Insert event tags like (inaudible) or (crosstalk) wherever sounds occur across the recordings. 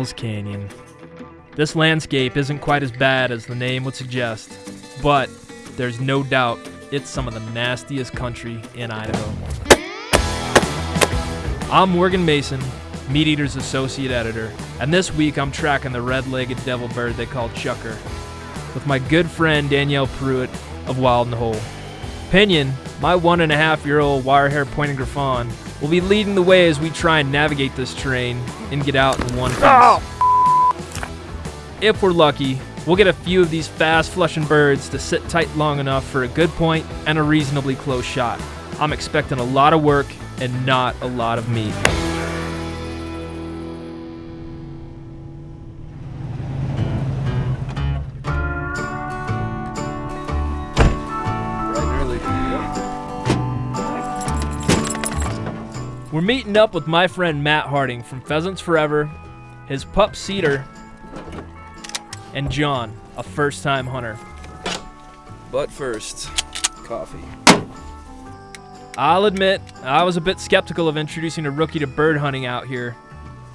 Hell's Canyon. This landscape isn't quite as bad as the name would suggest, but there's no doubt it's some of the nastiest country in Idaho. I'm Morgan Mason, MeatEater's Associate Editor, and this week I'm tracking the red legged devil bird they call Chukar with my good friend Danielle Prewett of Wild and Whole. Pinion, my one and a half year old wire hair pointing griffon, will be leading the way as we try and navigate this terrain and get out in one piece. Oh. If we're lucky, we'll get a few of these fast flushing birds to sit tight long enough for a good point and a reasonably close shot. I'm expecting a lot of work and not a lot of meat. We're meeting up with my friend Matt Harding from Pheasants Forever, his pup Cedar, and John, a first time hunter. But first, coffee. I'll admit, I was a bit skeptical of introducing a rookie to bird hunting out here.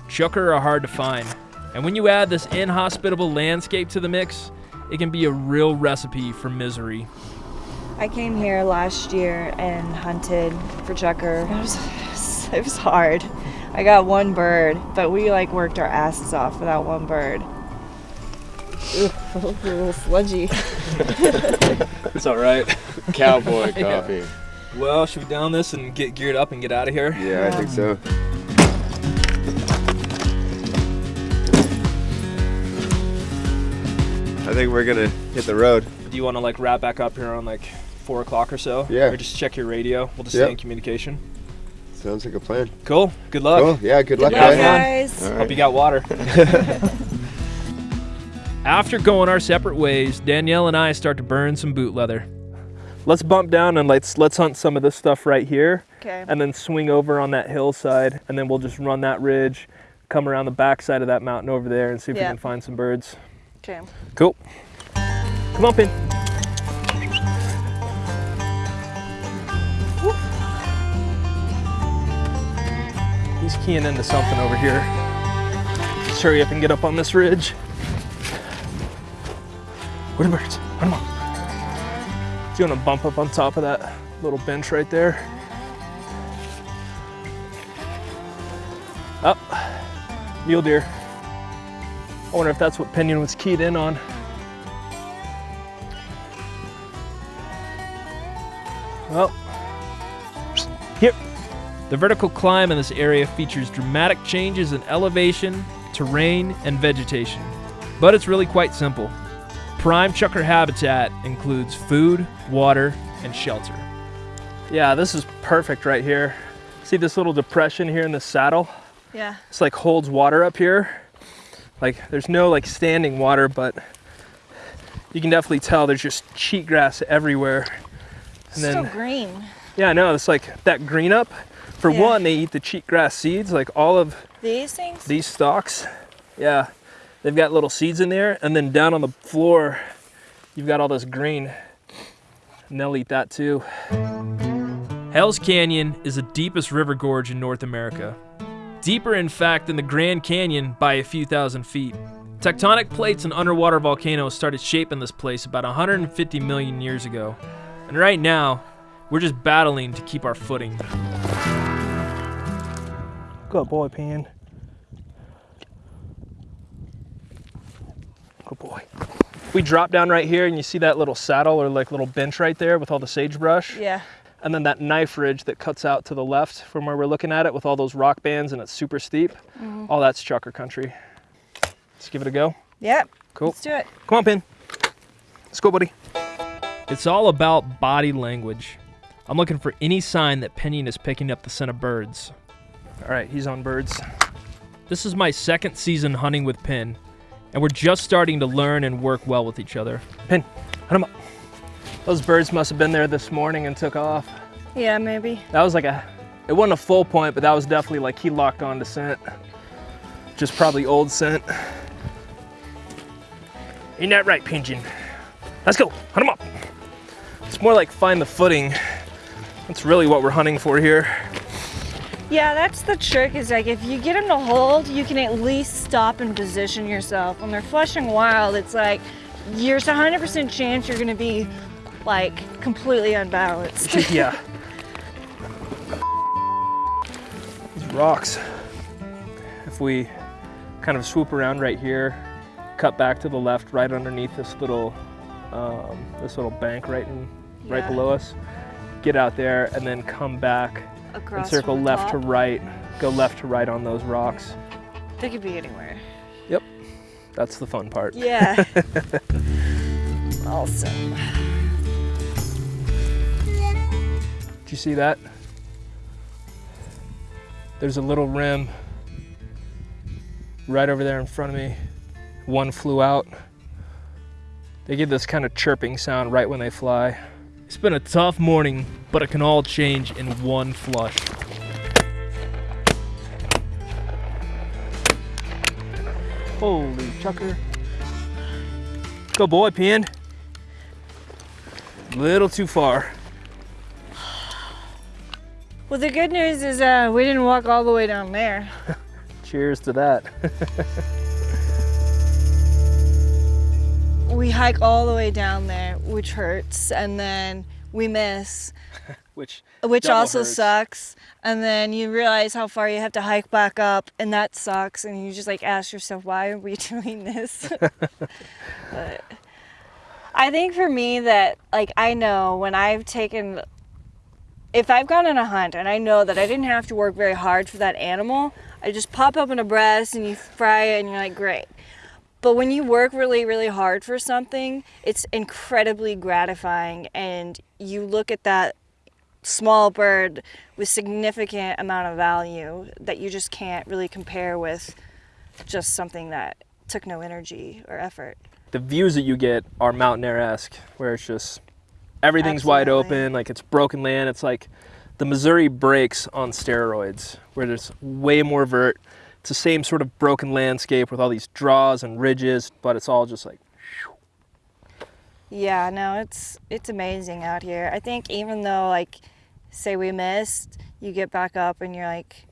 Chukar are hard to find, and when you add this inhospitable landscape to the mix, it can be a real recipe for misery. I came here last year and hunted for chukar. It was, hard. I got one bird, but we like worked our asses off without one bird. Ugh, (laughs) a little sludgy. (laughs) It's all right. Cowboy (laughs) coffee. Well, should we down this and get geared up and get out of here? Yeah, I think so. I think we're gonna hit the road. Do you want to like wrap back up here on like four o'clock or so? Yeah. Or just check your radio. We'll just Yep. stay in communication. Sounds like a plan. Cool. Good luck. Cool. Yeah. Good luck, Good luck, luck, guys. guys. All right. Hope you got water. (laughs) After going our separate ways, Danielle and I start to burn some boot leather. Let's bump down and let's let's hunt some of this stuff right here, Okay. and then swing over on that hillside, and then we'll just run that ridge, come around the backside of that mountain over there, and see if Yeah. we can find some birds. Okay. Cool. Come on, Pin. He's keying into something over here. Let's hurry up and get up on this ridge. Where the birds? Come on. Do you want to bump up on top of that little bench right there? Up. Mule deer. I wonder if that's what Pinion was keyed in on. Well, here. The vertical climb in this area features dramatic changes in elevation, terrain, and vegetation. But it's really quite simple. Prime chukar habitat includes food, water, and shelter. Yeah, this is perfect right here. See this little depression here in the saddle? Yeah. It's like holds water up here. Like there's no like standing water, but you can definitely tell there's just cheatgrass everywhere. And Still then green. yeah, no, it's like that green up. For Yeah. one, they eat the cheatgrass seeds, like all of These things? these stalks. Yeah, they've got little seeds in there, and then down on the floor, you've got all this green, and they'll eat that too. Hell's Canyon is the deepest river gorge in North America. Deeper, in fact, than the Grand Canyon by a few thousand feet. Tectonic plates and underwater volcanoes started shaping this place about 150 million years ago. And right now, we're just battling to keep our footing. Good boy, Pin. Good boy. We drop down right here and you see that little saddle or like little bench right there with all the sagebrush. Yeah. And then that knife ridge that cuts out to the left from where we're looking at it with all those rock bands and it's super steep. Mm-hmm. All that's Chukar country. Let's give it a go. Yep. Cool. Let's do it. Come on, Pin. Let's go, buddy. It's all about body language. I'm looking for any sign that Pinion is picking up the scent of birds. All right, he's on birds. This is my second season hunting with Pin, and we're just starting to learn and work well with each other. Pin, hunt him up. Those birds must have been there this morning and took off. Yeah, maybe. That was like a, it wasn't a full point, but that was definitely like he locked on to scent. Just probably old scent. Ain't that right, Pigeon? Let's go, hunt him up. It's more like find the footing. That's really what we're hunting for here. Yeah, that's the trick is like if you get them to hold, you can at least stop and position yourself. When they're flushing wild, it's like there's a 100% chance you're gonna be like completely unbalanced. (laughs) yeah. These rocks. If we kind of swoop around right here, cut back to the left, right underneath this little, um, this little bank right in, right below us, get out there, and then come back and circle left to right, go left to right on those rocks. They could be anywhere. Yep, that's the fun part. Yeah. (laughs) awesome. Did you see that? There's a little rim right over there in front of me. One flew out. They give this kind of chirping sound right when they fly. It's been a tough morning, but it can all change in one flush. Holy chukar. Go boy, Pin. Little too far. Well, the good news is uh, we didn't walk all the way down there. (laughs) Cheers to that. (laughs) We hike all the way down there, which hurts, and then we miss, (laughs) Which which also hurts. sucks. And then you realize how far you have to hike back up, and that sucks. And you just like ask yourself, why are we (laughs) doing this? (laughs) but I think for me that like I know when I've taken if I've gone on a hunt and I know that I didn't have to work very hard for that animal, I just pop open a breast and you fry it and you're like, great. But when you work really, really hard for something, it's incredibly gratifying and you look at that small bird with significant amount of value that you just can't really compare with just something that took no energy or effort. the views that you get are mountain air-esque, where it's just everything's wide open, like it's broken land. It's like the Missouri breaks on steroids, where there's way more vert. It's the same sort of broken landscape with all these draws and ridges, but it's all just like Yeah, no, it's it's amazing out here. I think even though like say we missed, you get back up and you're like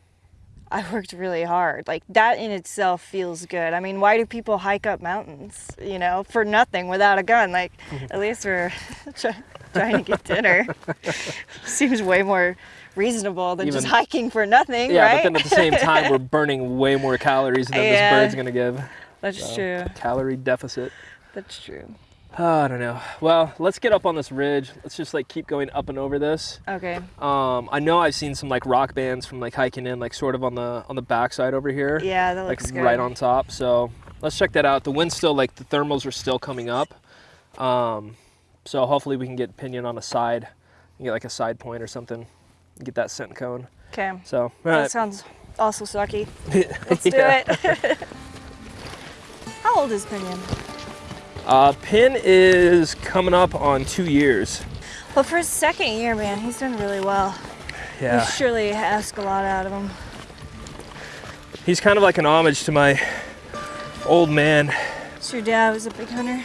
I worked really hard. Like that in itself feels good. I mean, why do people hike up mountains, you know, for nothing without a gun? Like (laughs) at least we're (laughs) trying to get dinner. (laughs) Seems way more reasonable than just hiking for nothing, yeah. right? But then at the same time, we're burning way more calories than Yeah. this bird's gonna give. That's So, true. Calorie deficit. That's true. Oh, I don't know. Well, let's get up on this ridge. Let's just like keep going up and over this. Okay. Um, I know I've seen some like rock bands from like hiking in, like sort of on the on the backside over here. Yeah, that like looks good. right on top. So let's check that out. The wind's still like the thermals are still coming up. Um, so hopefully we can get pinion on a side, and get like a side point or something, get that scent cone. Okay. So That sounds also sucky. (laughs) Let's do it. (laughs) How old is Pinion? Uh, Pin is coming up on two years. Well, for his second year, man, he's done really well. Yeah, We surely ask a lot out of him. he's kind of like an homage to my old man. So your dad was a big hunter,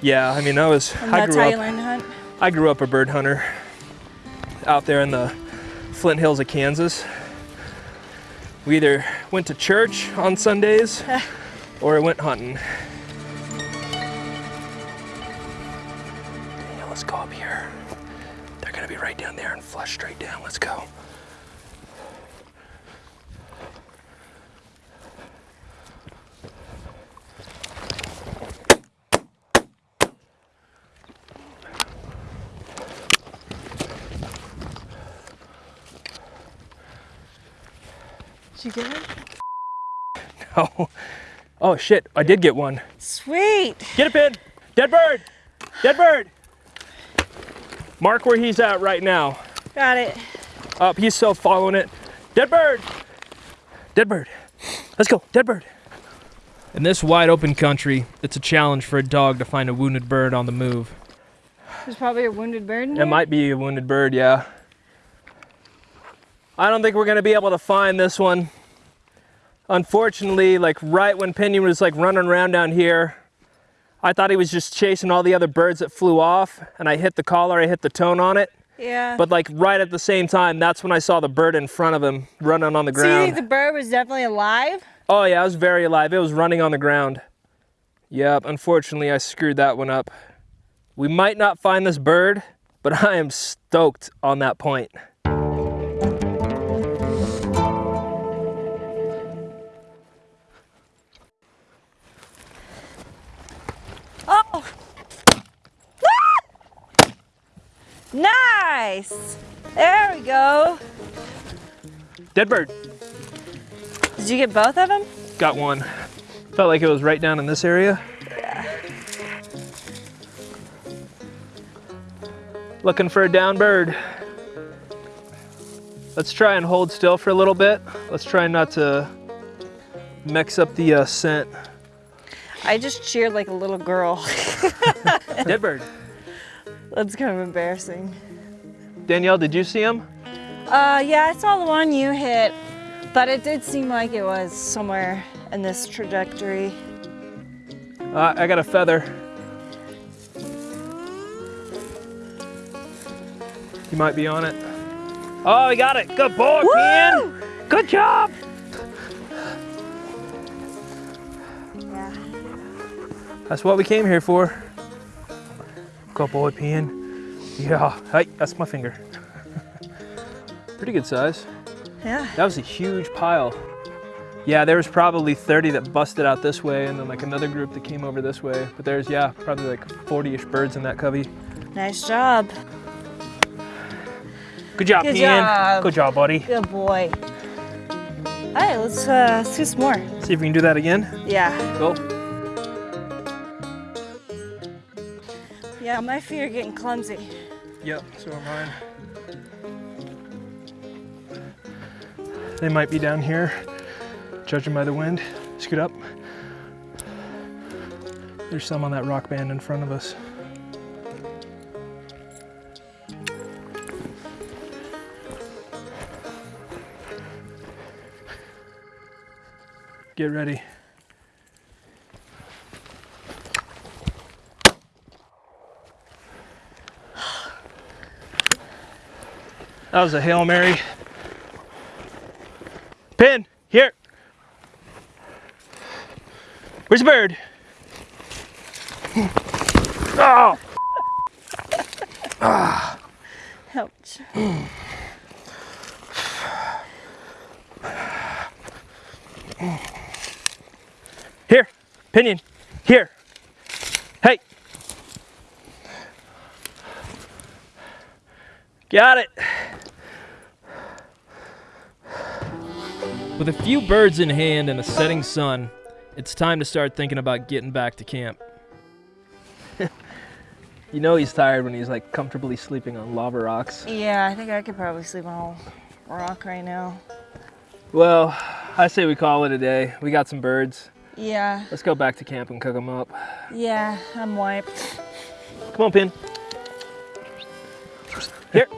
Yeah, I mean I was and I that's grew how up you learned to hunt. I grew up a bird hunter out there in the Flint Hills of Kansas. We either went to church on Sundays (laughs) or went hunting. Let's go. Did you get it? (laughs) No. oh shit! I did get one. Sweet. Get a pin. Dead bird. Dead bird. Mark where he's at right now. Got it. Up, he's still following it. Dead bird. Dead bird. Let's go. Dead bird. In this wide open country, it's a challenge for a dog to find a wounded bird on the move. There's probably a wounded bird in It might be a wounded bird, yeah. I don't think we're gonna be able to find this one. Unfortunately, like right when Pinion was like running around down here, I thought he was just chasing all the other birds that flew off, and I hit the collar, I hit the tone on it, Yeah. But like right at the same time, that's when I saw the bird in front of him running on the so you think ground. the bird was definitely alive? Oh yeah, it was very alive. It was running on the ground. Yep, unfortunately I screwed that one up. We might not find this bird, but I am stoked on that point. Nice! There we go. Dead bird. Did you get both of them? Got one. Felt like it was right down in this area. Yeah. Looking for a down bird. Let's try and hold still for a little bit. Let's try not to mix up the uh, scent. I just cheered like a little girl. (laughs) Dead bird. That's kind of embarrassing. Danielle, did you see him? Uh, yeah, I saw the one you hit, but it did seem like it was somewhere in this trajectory. Uh, I got a feather. He might be on it. Oh, he got it. Good boy, man. Good job. Yeah. That's what we came here for. Good boy, Pinion. Yeah. Hey, that's my finger. (laughs) Pretty good size. Yeah. That was a huge pile. Yeah, there was probably 30 that busted out this way and then like another group that came over this way. But there's, yeah, probably like 40-ish birds in that covey. Nice job. Good job, Good Pinion. job. Good job, buddy. Good boy. All right, let's, uh, let's do some more. See if we can do that again. Yeah. Go. Yeah, my feet are getting clumsy. Yep, so are mine. They might be down here, judging by the wind. Scoot up. There's some on that rock band in front of us. Get ready. That was a Hail Mary. Pin, here. Where's the bird? Oh! (gasps) Ouch. Here, pinion, here. Got it. With a few birds in hand and a setting sun, it's time to start thinking about getting back to camp. (laughs) you know he's tired when he's like comfortably sleeping on lava rocks. Yeah, I think I could probably sleep on a rock right now. Well, I say we call it a day. We got some birds. Yeah, Let's go back to camp and cook them up. yeah, I'm wiped. Come on, Pin. Here.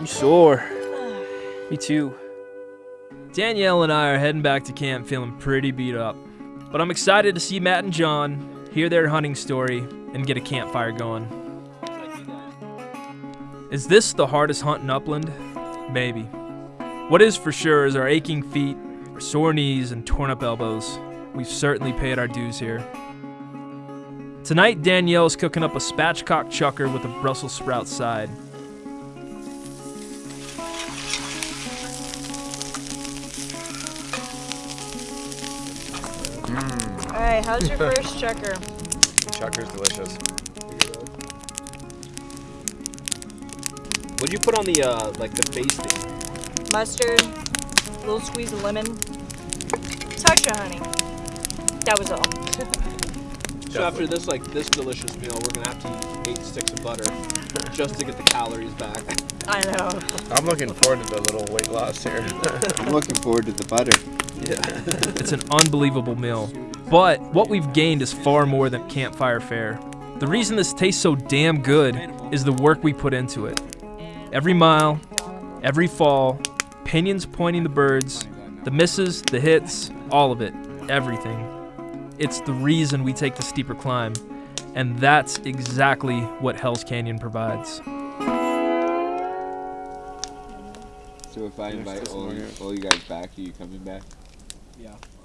You sore. (sighs) Me too. Danielle and I are heading back to camp feeling pretty beat up. But I'm excited to see Matt and John, hear their hunting story, and get a campfire going. Is this the hardest hunt in Upland? Maybe. What is for sure is our aching feet, our sore knees, and torn up elbows. We've certainly paid our dues here. Tonight, Danielle's cooking up a spatchcock chukar with a Brussels sprout side. All right, how's your first (laughs) chukar? Chukar's delicious. What'd you put on the uh, like the basting? Mustard, little squeeze of lemon, touch of honey. That was all. (laughs) So after this like this delicious meal, we're gonna have to eat eight sticks of butter just to get the calories back. I know. I'm looking forward to the little weight loss here. (laughs) I'm looking forward to the butter. Yeah. It's an unbelievable meal. But what we've gained is far more than campfire fare. The reason this tastes so damn good is the work we put into it. Every mile, every fall, pinions pointing the birds, the misses, the hits, all of it, everything. It's the reason we take the steeper climb. And that's exactly what Hell's Canyon provides. So if I invite all, all you guys back, are you coming back? Yeah, I'm in.